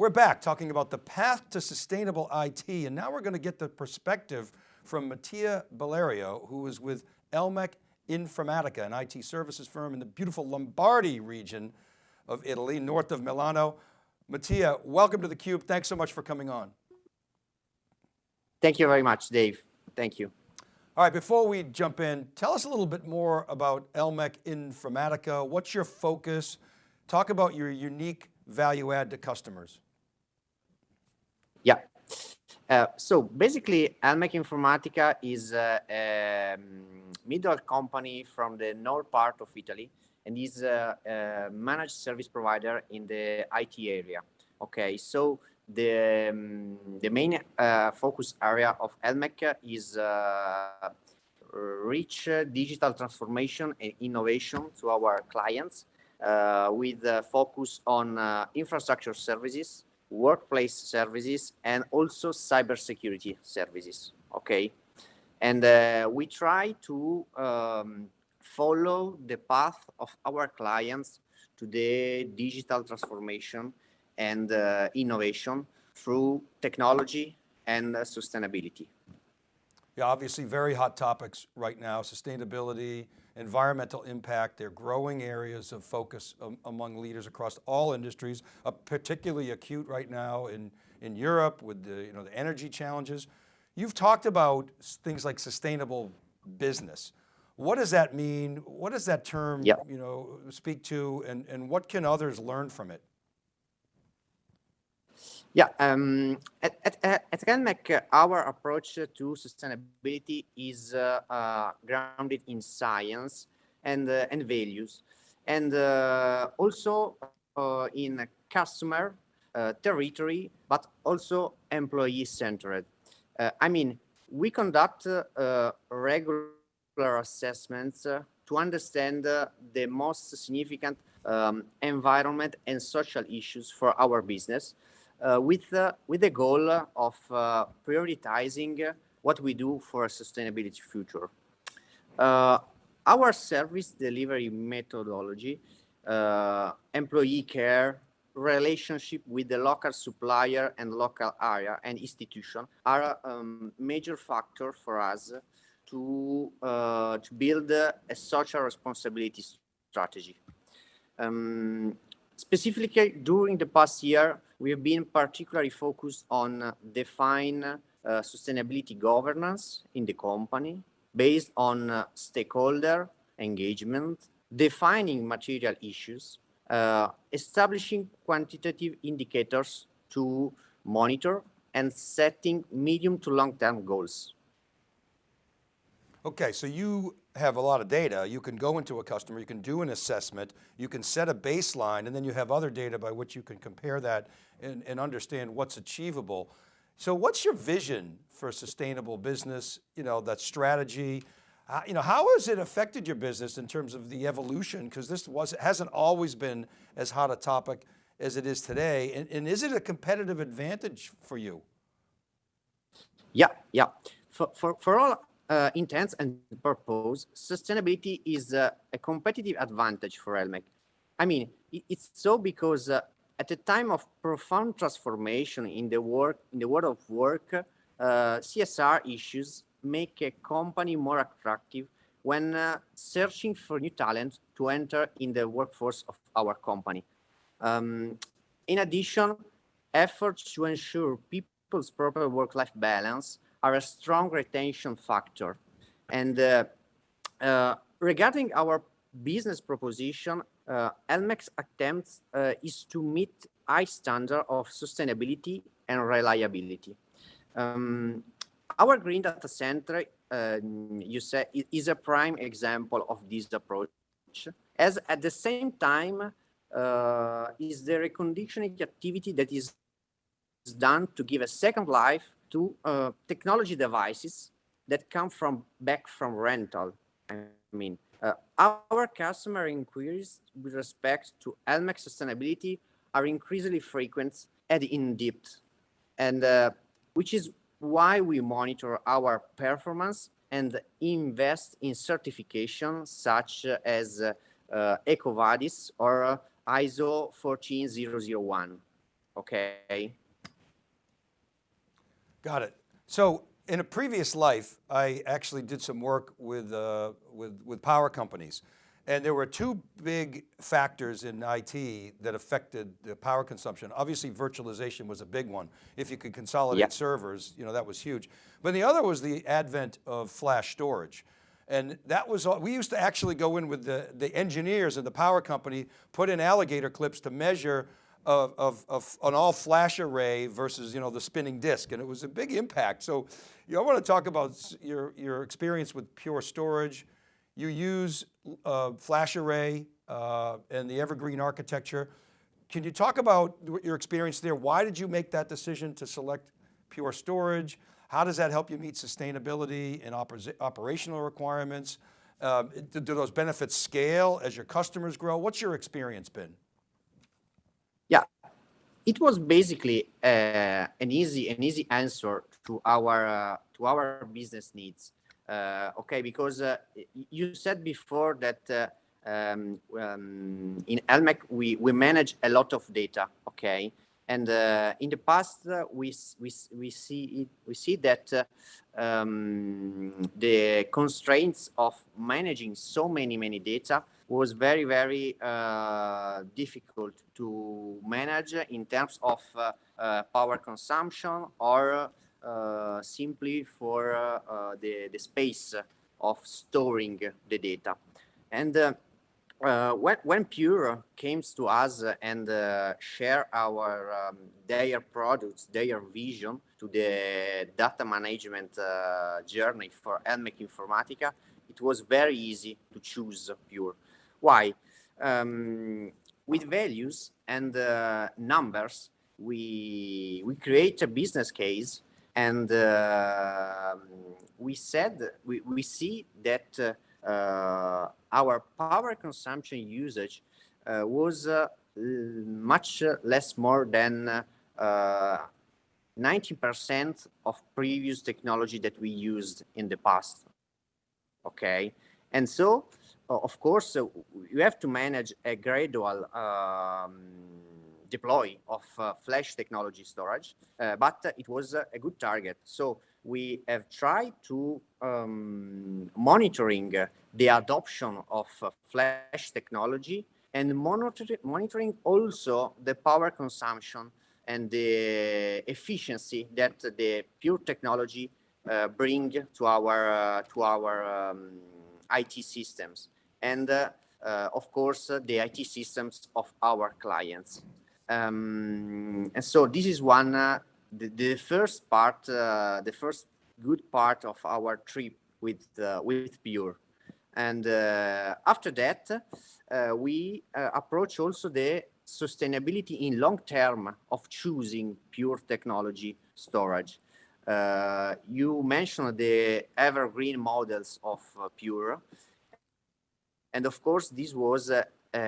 We're back talking about the path to sustainable IT, and now we're going to get the perspective from Mattia Bellerio, who is with Elmec Informatica, an IT services firm in the beautiful Lombardy region of Italy, north of Milano. Mattia, welcome to theCUBE. Thanks so much for coming on. Thank you very much, Dave. Thank you. All right, before we jump in, tell us a little bit more about Elmec Informatica. What's your focus? Talk about your unique value add to customers. Yeah. Uh, so basically, Elmec Informatica is a, a, middle company from the north part of Italy and is a, a managed service provider in the IT area. Okay, so the, um, the main uh, focus area of Elmec is uh, rich digital transformation and innovation to our clients uh, with focus on uh, infrastructure services, workplace services, and also cybersecurity services, okay? And uh, we try to um, follow the path of our clients to the digital transformation and uh, innovation through technology and uh, sustainability. Yeah, obviously very hot topics right now, sustainability, environmental impact, they're growing areas of focus um, among leaders across all industries, uh, particularly acute right now in, in Europe with the, you know, the energy challenges. You've talked about things like sustainable business. What does that mean? What does that term yeah. you know, speak to and, and what can others learn from it? Yeah, um, at, at, at our approach to sustainability is uh, uh, grounded in science and, uh, and values, and uh, also uh, in customer, territory, but also employee-centered. I mean, we conduct regular assessments to understand the most significant um, environment and social issues for our business, with, uh, with the goal of uh, prioritizing what we do for a sustainability future. our service delivery methodology, employee care, relationship with the local supplier and local area and institution are a um, major factor for us to, uh, to build a social responsibility strategy. Um, specifically, during the past year, we have been particularly focused on uh, define uh, sustainability governance in the company based on uh, stakeholder engagement, defining material issues, uh, establishing quantitative indicators to monitor and setting medium to long-term goals. Okay, so you have a lot of data. You can go into a customer, you can do an assessment, you can set a baseline, and then you have other data by which you can compare that and, and understand what's achievable. So what's your vision for sustainable business, you know, that strategy? Uh, you know, how has it affected your business in terms of the evolution? Because this was, hasn't always been as hot a topic as it is today. And, and is it a competitive advantage for you? Yeah, yeah. For, for, for all uh, intents and purpose, sustainability is uh, a competitive advantage for Elmec. I mean, it's so because uh, at a time of profound transformation in the work in the world of work, uh, CSR issues make a company more attractive when uh, searching for new talent to enter in the workforce of our company. Um, in addition, efforts to ensure people's proper work-life balance are a strong retention factor. And uh, uh, regarding our business proposition, uh, attempts uh, is to meet high standard of sustainability and reliability. Um, our green data center, uh, you say, is a prime example of this approach, as at the same time uh, is the reconditioning activity that is done to give a second life to uh, technology devices that come from back from rental. I mean, uh, our customer inquiries with respect to Elmec sustainability are increasingly frequent and in-depth, and uh, which is why we monitor our performance and invest in certification such as uh, EcoVadis or ISO 14001. Okay. Got it. So in a previous life, I actually did some work with, uh, with, with power companies. And there were two big factors in IT that affected the power consumption. Obviously virtualization was a big one. If you could consolidate Yeah. servers, you know, that was huge. But the other was the advent of flash storage. And that was, all- we used to actually go in with the, the engineers and the power company, put in alligator clips to measure of, of, of an all flash array versus, you know, the spinning disk. And it was a big impact. So, you know, I want to talk about your, your experience with pure storage. You use uh, flash array uh, and the evergreen architecture. Can you talk about your experience there? Why did you make that decision to select pure storage? How does that help you meet sustainability and oper- operational requirements? Do, do those benefits scale as your customers grow? What's your experience been? It was basically uh, an easy an easy answer to our uh, to our business needs. Uh, okay, because uh, you said before that uh, um, um, in Elmec we we manage a lot of data. Okay, and uh, in the past we we we see it, we see that um, the constraints of managing so many many data was very very uh, difficult to manage in terms of uh, uh, power consumption or uh, simply for uh, the, the space of storing the data and when, when Pure came to us and share our um, their products, their vision to the data management journey for Elmec Informatica, it was very easy to choose Pure. Why? Um, with values and uh, numbers, we we create a business case, and uh, we said we, we see that. Uh, uh, our power consumption usage uh, was uh, much less more than uh, 90% of previous technology that we used in the past. Okay, and so of course you have to manage a gradual um, deploy of uh, flash technology storage, uh, but it was a good target. So we have tried to um, monitoring the adoption of uh, flash technology and monitor monitoring also the power consumption and the efficiency that the pure technology uh, bring to our uh, to our um, IT systems and uh, uh, of course uh, the IT systems of our clients. Um, and so this is one the, the first part, the first good part of our trip with with Pure. And uh, after that, uh, we uh, approach also the sustainability in long term of choosing pure technology storage. You mentioned the evergreen models of Pure. And of course, this was uh, um,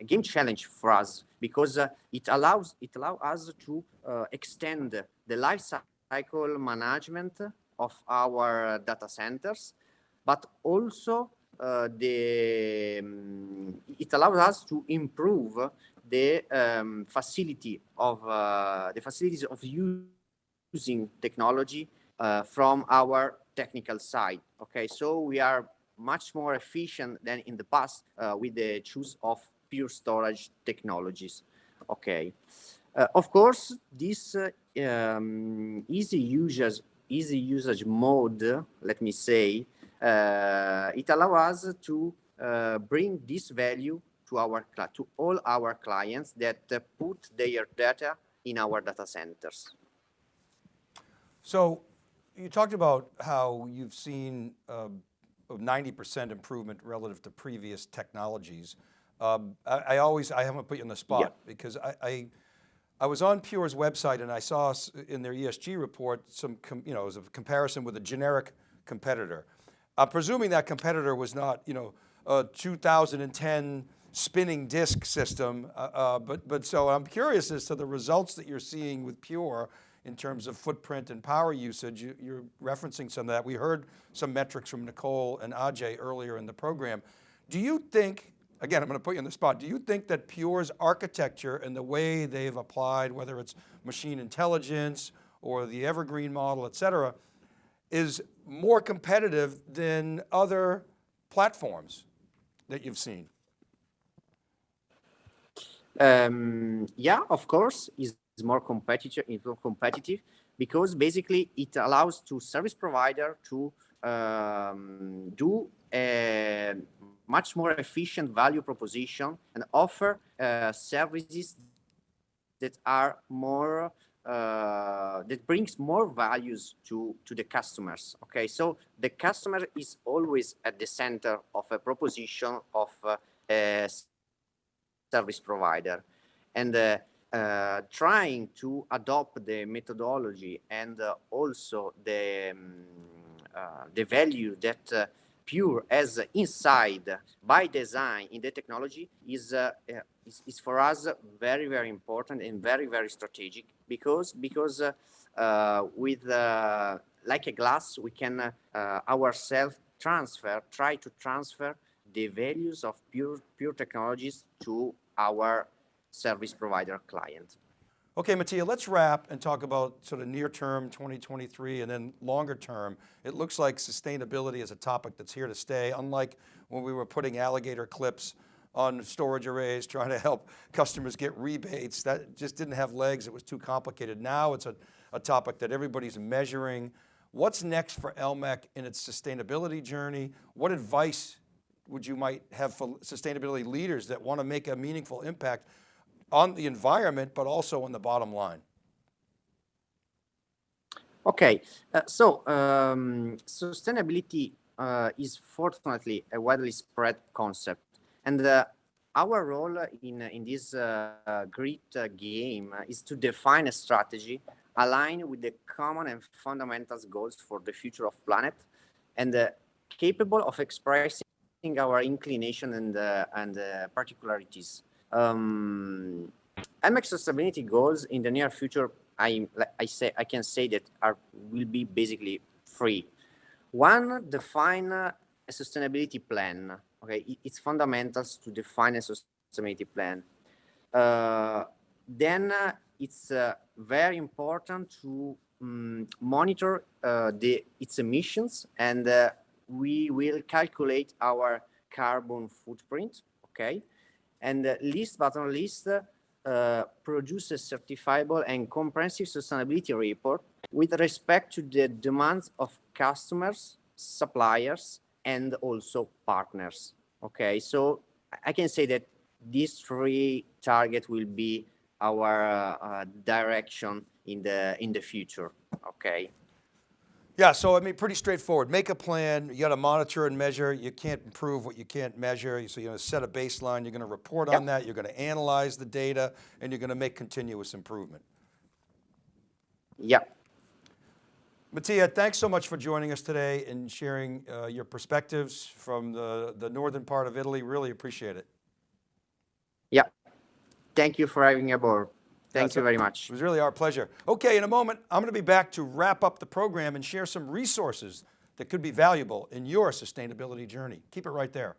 a game challenge for us because uh, it allows it allows us to uh, extend the life cycle management of our data centers, but also uh, the um, it allows us to improve the um, facility of uh, the facilities of using technology uh, from our technical side. Okay, so we are much more efficient than in the past uh, with the choose of pure storage technologies. Okay. Uh, of course, this uh, um, easy usage, easy usage mode, let me say, uh, it allows us to uh, bring this value to our to all our clients that uh, put their data in our data centers. So you talked about how you've seen a 90% improvement relative to previous technologies. Um, I, I always, I haven't put you on the spot because I, I, I was on Pure's website and I saw in their ESG report some, com, you know, it was a comparison with a generic competitor. I'm presuming that competitor was not, you know, a 2010 spinning disk system, uh, uh, but, but so I'm curious as to the results that you're seeing with Pure in terms of footprint and power usage. You, you're referencing some of that. We heard some metrics from Nicole and Ajay earlier in the program. Do you think again, I'm going to put you on the spot. Do you think that Pure's architecture and the way they've applied, whether it's machine intelligence or the evergreen model, et cetera, is more competitive than other platforms that you've seen? Um, yeah, of course, is more competitive. More competitive because basically it allows to service provider to um, do a much more efficient value proposition and offer uh, services that are more uh, that brings more values to to the customers okay so the customer is always at the center of a proposition of uh, a service provider and uh, uh, trying to adopt the methodology and uh, also the um, uh, the value that uh, pure as inside by design in the technology is, uh, is, is for us very very important and very very strategic because because with like a glass we can ourselves transfer try to transfer the values of pure pure technologies to our service provider client. Okay, Mattia, let's wrap and talk about sort of near term 2023 and then longer term. It looks like sustainability is a topic that's here to stay, unlike when we were putting alligator clips on storage arrays, trying to help customers get rebates. That just didn't have legs, it was too complicated. Now it's a, a topic that everybody's measuring. What's next for Elmec in its sustainability journey? What advice would you might have for sustainability leaders that want to make a meaningful impact on the environment, but also on the bottom line? Okay, uh, so um, sustainability uh, is fortunately a widely spread concept. And uh, our role in, in this uh, great uh, game is to define a strategy aligned with the common and fundamental goals for the future of planet and uh, capable of expressing our inclination and, and particularities um, Elmec sustainability goals in the near future, I, I say I can say that are will be basically three. One, define a sustainability plan. Okay, it's fundamentals to define a sustainability plan. Uh, then uh, it's uh, very important to um, monitor uh, the its emissions, and uh, we will calculate our carbon footprint. Okay, and least but not least, uh, produce a certifiable and comprehensive sustainability report with respect to the demands of customers, suppliers, and also partners. Okay, so I can say that these three targets will be our uh, uh, direction in the in the future. Okay. Yeah, so I mean, pretty straightforward. Make a plan, you got to monitor and measure. You can't improve what you can't measure. So you're going to set a baseline, you're going to report yep. on that, you're going to analyze the data, and you're going to make continuous improvement. Yep. Mattia, thanks so much for joining us today and sharing uh, your perspectives from the, the northern part of Italy. Really appreciate it. Yeah. Thank you for having me aboard. Thank you very much. It was really our pleasure. Okay, in a moment, I'm going to be back to wrap up the program and share some resources that could be valuable in your sustainability journey. Keep it right there.